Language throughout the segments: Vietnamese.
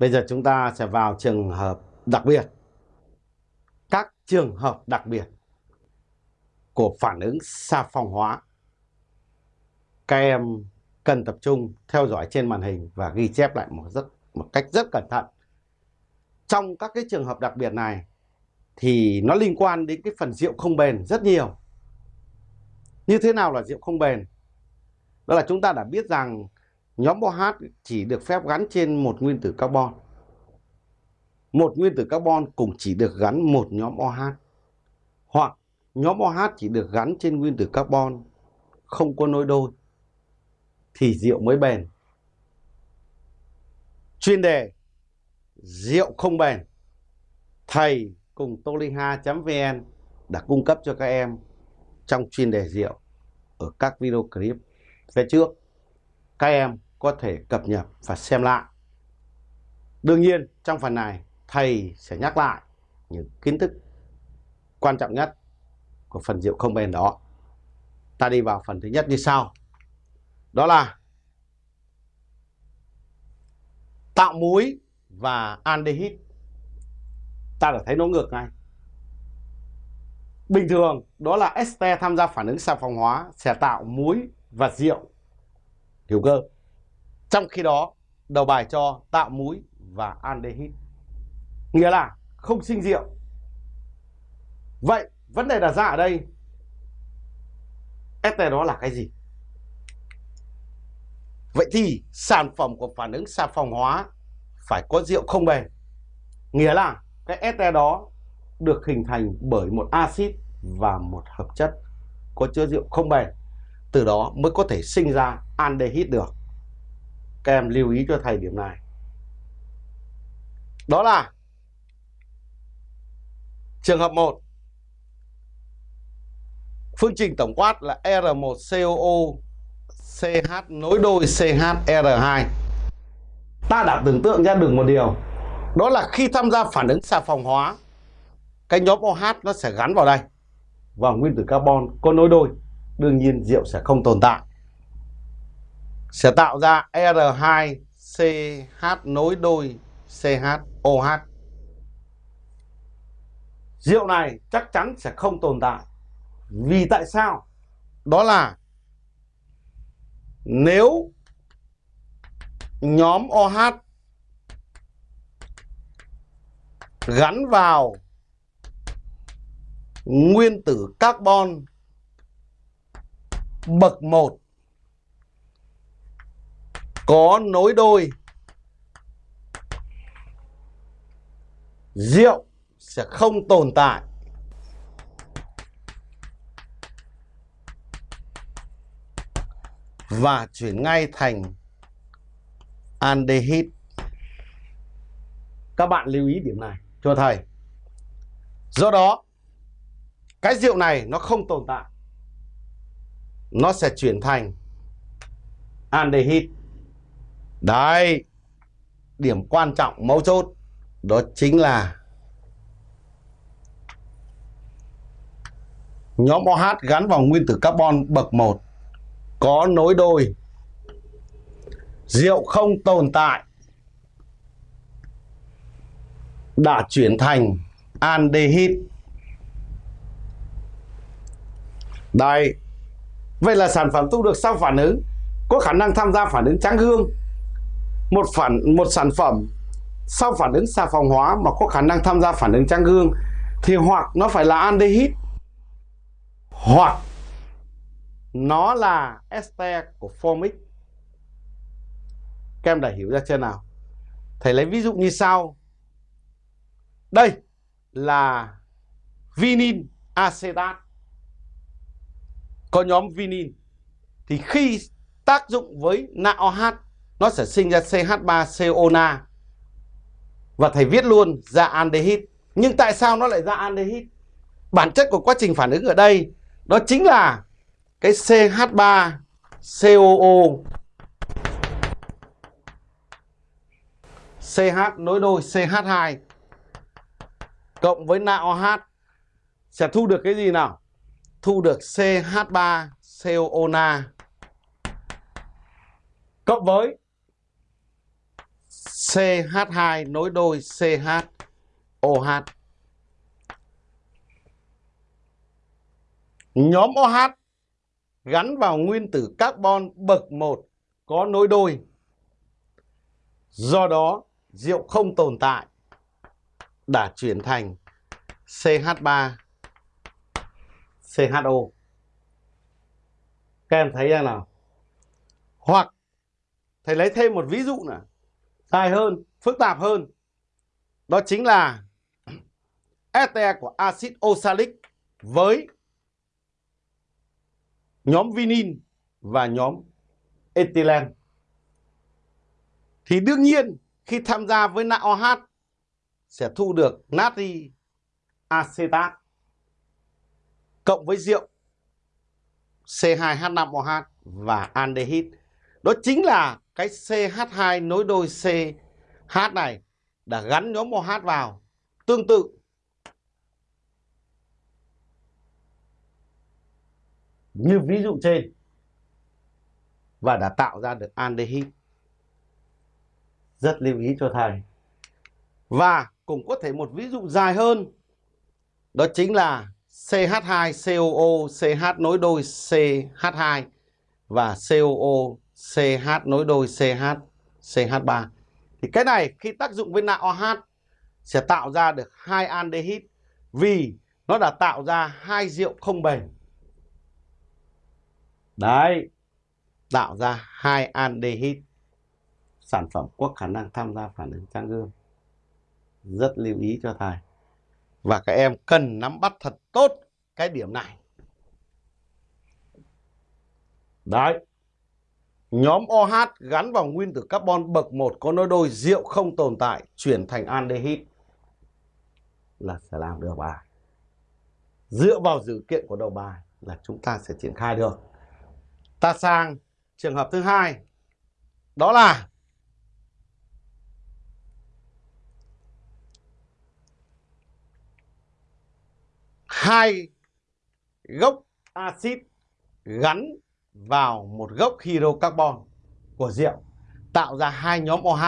Bây giờ chúng ta sẽ vào trường hợp đặc biệt. Các trường hợp đặc biệt của phản ứng sa phòng hóa. Các em cần tập trung theo dõi trên màn hình và ghi chép lại một rất, một cách rất cẩn thận. Trong các cái trường hợp đặc biệt này thì nó liên quan đến cái phần rượu không bền rất nhiều. Như thế nào là rượu không bền? Đó là chúng ta đã biết rằng nhóm OH chỉ được phép gắn trên một nguyên tử carbon. Một nguyên tử carbon cũng chỉ được gắn một nhóm OH. Hoặc nhóm OH chỉ được gắn trên nguyên tử carbon không có nối đôi thì rượu mới bền. Chuyên đề, rượu không bền. Thầy cùng toliha.vn đã cung cấp cho các em trong chuyên đề rượu ở các video clip về trước. Các em có thể cập nhật và xem lại. Đương nhiên, trong phần này, thầy sẽ nhắc lại những kiến thức quan trọng nhất của phần rượu không bền đó. Ta đi vào phần thứ nhất như sau. Đó là tạo muối và aldehyde. Ta đã thấy nó ngược ngay. Bình thường, đó là este tham gia phản ứng xà phòng hóa sẽ tạo muối và rượu hữu cơ. Trong khi đó, đầu bài cho tạo muối và aldehyde. Nghĩa là không sinh rượu. Vậy, vấn đề đặt ra ở đây, ST đó là cái gì? Vậy thì sản phẩm của phản ứng xà phòng hóa phải có rượu không bền. Nghĩa là cái ST đó được hình thành bởi một axit và một hợp chất có chứa rượu không bền. Từ đó mới có thể sinh ra aldehyde được. Các em lưu ý cho thầy điểm này. Đó là trường hợp 1. Phương trình tổng quát là R1COO CH nối đôi CHR2. Ta đã tưởng tượng ra được một điều. Đó là khi tham gia phản ứng xà phòng hóa, cái nhóm OH nó sẽ gắn vào đây. vào nguyên tử carbon có nối đôi. Đương nhiên rượu sẽ không tồn tại. Sẽ tạo ra R2CH nối đôi CHOH. Rượu này chắc chắn sẽ không tồn tại. Vì tại sao? Đó là nếu nhóm OH gắn vào nguyên tử carbon bậc 1 có nối đôi rượu sẽ không tồn tại và chuyển ngay thành aldehyde. Các bạn lưu ý điểm này cho thầy. Do đó, cái rượu này nó không tồn tại. Nó sẽ chuyển thành aldehyde. Đấy, điểm quan trọng mấu chốt đó chính là nhóm OH gắn vào nguyên tử carbon bậc 1 có nối đôi. Rượu không tồn tại đã chuyển thành aldehyde đây vậy là sản phẩm thu được sau phản ứng có khả năng tham gia phản ứng trắng gương một phản, một sản phẩm. Sau phản ứng xà phòng hóa mà có khả năng tham gia phản ứng trang gương, thì hoặc nó phải là aldehyde hoặc nó là ester của formic các em đã hiểu ra chưa nào? Thầy lấy ví dụ như sau. Đây là vinin acetat. Có nhóm vinin. Thì khi tác dụng với NaOH nó sẽ sinh ra CH3CONa và thầy viết luôn ra aldehyde nhưng tại sao nó lại ra aldehyde bản chất của quá trình phản ứng ở đây, đó chính là cái CH3 COO CH nối đôi CH2 cộng với NaOH sẽ thu được cái gì nào? Thu được CH3 COO na. Cộng với CH2 nối đôi CHOH. Nhóm OH gắn vào nguyên tử carbon bậc 1 có nối đôi. Do đó, rượu không tồn tại đã chuyển thành CH3 CHO. Các em thấy ra nào? Hoặc thầy lấy thêm một ví dụ nữa, dài hơn, phức tạp hơn. Đó chính là este của axit oxalic với nhóm vinin và nhóm ethylene. Thì đương nhiên khi tham gia với NaOH sẽ thu được natri acetat cộng với rượu C2H5OH và aldehyde. Đó chính là cái CH2 nối đôi CH này đã gắn nhóm OH vào. Tương tự như ví dụ trên và đã tạo ra được aldehyde. Rất lưu ý cho thầy. Và cũng có thể một ví dụ dài hơn đó chính là CH2COO CH nối đôi CH2 và COO CH nối đôi CH CH3. Thì cái này khi tác dụng với NaOH sẽ tạo ra được hai aldehyde vì nó đã tạo ra hai rượu không bền. Đấy, tạo ra hai aldehyde sản phẩm có khả năng tham gia phản ứng trang gương. Rất lưu ý cho thầy. Và các em cần nắm bắt thật tốt cái điểm này. Đấy. Nhóm OH gắn vào nguyên tử carbon bậc 1 có nối đôi rượu không tồn tại, chuyển thành aldehyde là sẽ làm được bài. Dựa vào dữ kiện của đầu bài là chúng ta sẽ triển khai được. Ta sang trường hợp thứ hai. Đó là hai gốc axit gắn vào một gốc hydrocarbon của rượu tạo ra hai nhóm OH.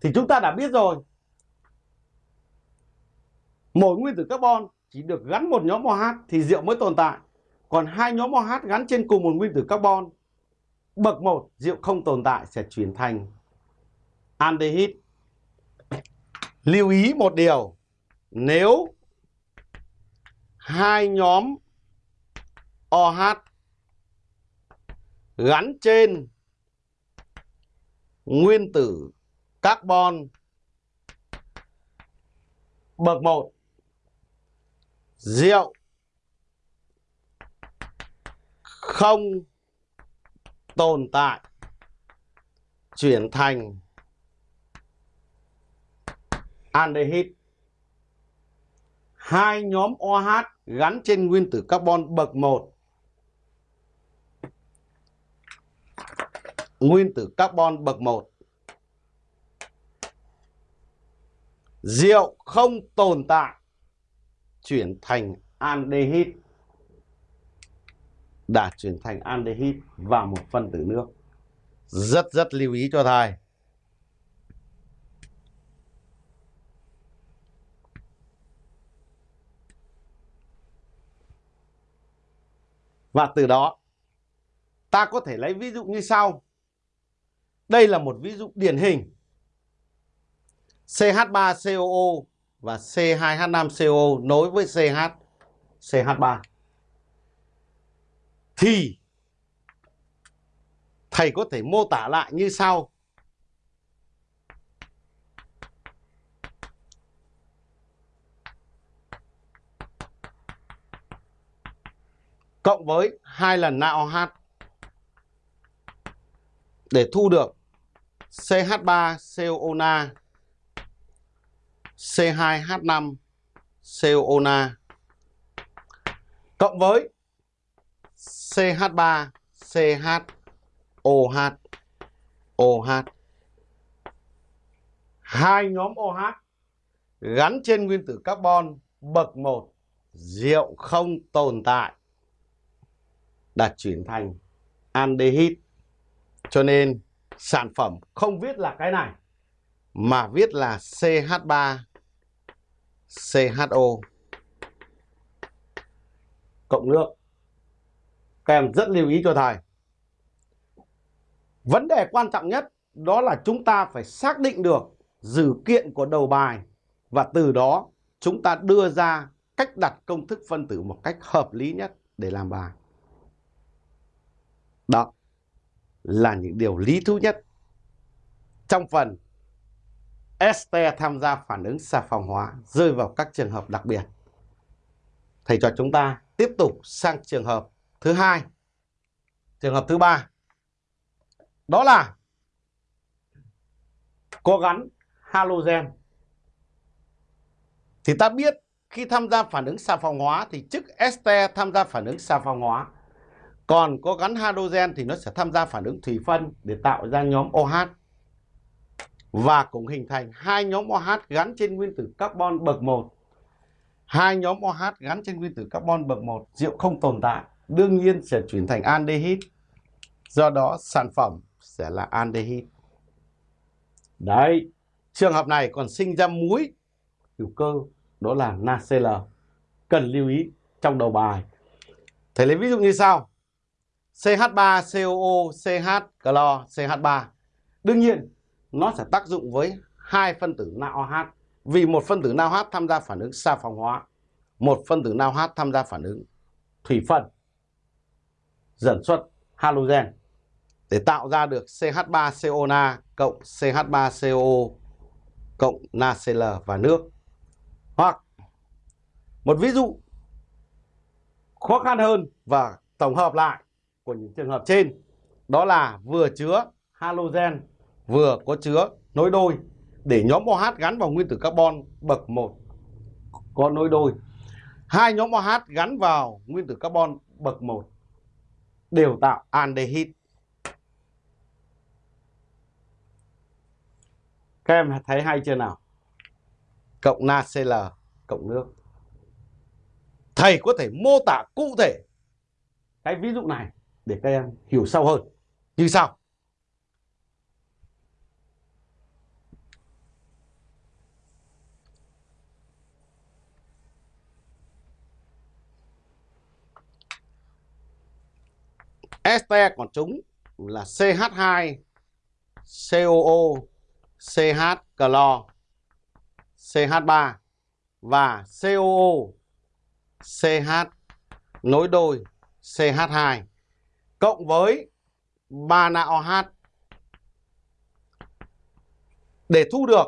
Thì chúng ta đã biết rồi. Mỗi nguyên tử carbon chỉ được gắn một nhóm OH thì rượu mới tồn tại. Còn hai nhóm OH gắn trên cùng một nguyên tử carbon bậc 1 rượu không tồn tại sẽ chuyển thành aldehyde. Lưu ý một điều, nếu hai nhóm OH gắn trên nguyên tử carbon bậc 1 rượu không tồn tại, chuyển thành aldehyde. Hai nhóm OH gắn trên nguyên tử carbon bậc 1 nguyên tử carbon bậc 1 rượu không tồn tại, chuyển thành aldehyde. Đã chuyển thành aldehyde và một phân tử nước. Rất rất lưu ý cho thầy. Và từ đó, ta có thể lấy ví dụ như sau đây là một ví dụ điển hình. CH3COO và C2H5COO nối với CH CH3. Thì thầy có thể mô tả lại như sau. Cộng với hai lần NaOH để thu được CH3COONA C2H5 COONA cộng với CH3 CHOH OH hai nhóm OH gắn trên nguyên tử carbon bậc 1 rượu không tồn tại, đã chuyển thành aldehyde. Cho nên sản phẩm không viết là cái này, mà viết là CH3 CHO cộng nước. Các em rất lưu ý cho thầy. Vấn đề quan trọng nhất đó là chúng ta phải xác định được dữ kiện của đầu bài và từ đó chúng ta đưa ra cách đặt công thức phân tử một cách hợp lý nhất để làm bài. Đó là những điều lý thú nhất trong phần este tham gia phản ứng xà phòng hóa rơi vào các trường hợp đặc biệt. Thầy cho chúng ta tiếp tục sang trường hợp thứ hai. Trường hợp thứ ba đó là có gắn halogen. Thì ta biết khi tham gia phản ứng xà phòng hóa thì chức este tham gia phản ứng xà phòng hóa. Còn có gắn hydrogen thì nó sẽ tham gia phản ứng thủy phân để tạo ra nhóm OH và cũng hình thành hai nhóm OH gắn trên nguyên tử carbon bậc 1. Hai nhóm OH gắn trên nguyên tử carbon bậc 1 rượu không tồn tại, đương nhiên sẽ chuyển thành aldehyde. Do đó sản phẩm sẽ là aldehyde. Đấy, trường hợp này còn sinh ra muối hữu cơ đó là NaCl. Cần lưu ý trong đầu bài. Thầy lấy ví dụ như sau. CH3COO, CH clo, CH3. Đương nhiên nó sẽ tác dụng với hai phân tử NaOH vì một phân tử NaOH tham gia phản ứng xa phòng hóa, một phân tử NaOH tham gia phản ứng thủy phân dẫn xuất halogen để tạo ra được CH3CONa cộng CH3CO cộng NaCl và nước. Hoặc một ví dụ khó khăn hơn và tổng hợp lại của những trường hợp trên đó là vừa chứa halogen, vừa có chứa nối đôi để nhóm OH gắn vào nguyên tử carbon bậc 1 có nối đôi. Hai nhóm OH gắn vào nguyên tử carbon bậc 1 đều tạo aldehyde. Các em thấy hay chưa nào? Cộng NaCl cộng nước. Thầy có thể mô tả cụ thể cái ví dụ này để các em hiểu sâu hơn. Như sau. este của chúng là CH2 COO CH clo CH3 và COO CH nối đôi CH2 cộng với 3 OH để thu được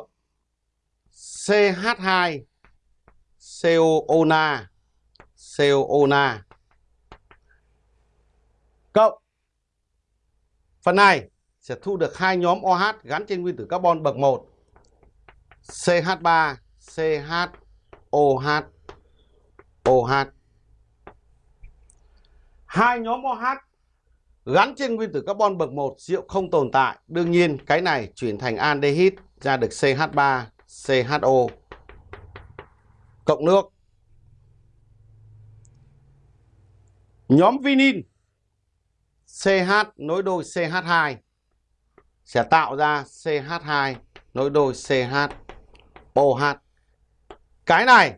CH2 COONa COONa cộng, phần này sẽ thu được hai nhóm OH gắn trên nguyên tử carbon bậc 1 CH3 CHOH OH hai nhóm OH gắn trên nguyên tử carbon bậc 1 rượu không tồn tại đương nhiên, cái này chuyển thành aldehyde ra được CH3 CHO cộng nước nhóm vinin CH nối đôi CH2 sẽ tạo ra CH2 nối đôi CHOH. Cái này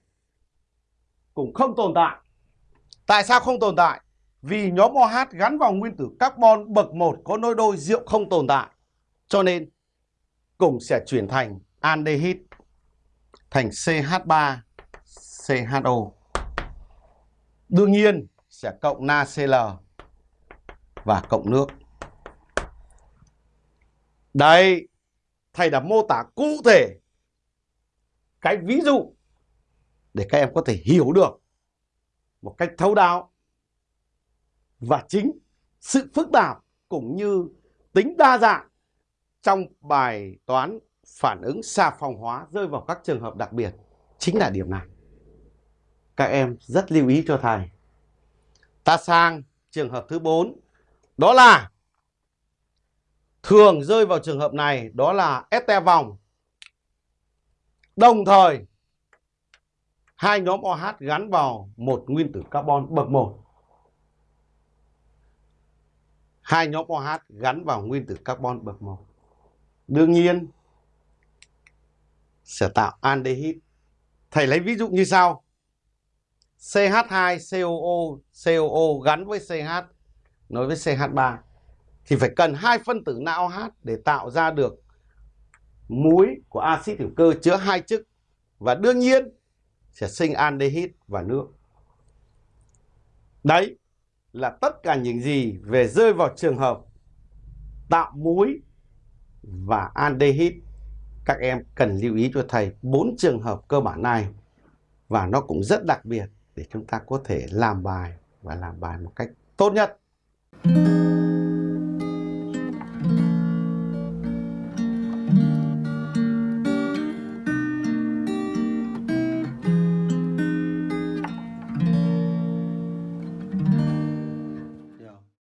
cũng không tồn tại. Tại sao không tồn tại? Vì nhóm OH gắn vào nguyên tử carbon bậc 1 có nối đôi rượu không tồn tại. Cho nên cũng sẽ chuyển thành aldehyde thành CH3 CHO. Đương nhiên sẽ cộng NaCl và cộng nước. Đây, thầy đã mô tả cụ thể cái ví dụ để các em có thể hiểu được một cách thấu đáo và chính sự phức tạp cũng như tính đa dạng trong bài toán phản ứng xà phòng hóa rơi vào các trường hợp đặc biệt chính là điểm này. Các em rất lưu ý cho thầy. Ta sang trường hợp thứ 4 đó là thường rơi vào trường hợp này, đó là este vòng. Đồng thời, hai nhóm OH gắn vào một nguyên tử carbon bậc 1 hai nhóm OH gắn vào nguyên tử carbon bậc 1. Đương nhiên, sẽ tạo aldehyde. Thầy lấy ví dụ như sau. CH2COO COO gắn với CH nối với CH3 thì phải cần hai phân tử NaOH để tạo ra được muối của axit hữu cơ chứa hai chức và đương nhiên, sẽ sinh aldehyde và nước. Đấy là tất cả những gì về rơi vào trường hợp tạo muối và aldehyde. Các em cần lưu ý cho thầy bốn trường hợp cơ bản này và nó cũng rất đặc biệt để chúng ta có thể làm bài và làm bài một cách tốt nhất.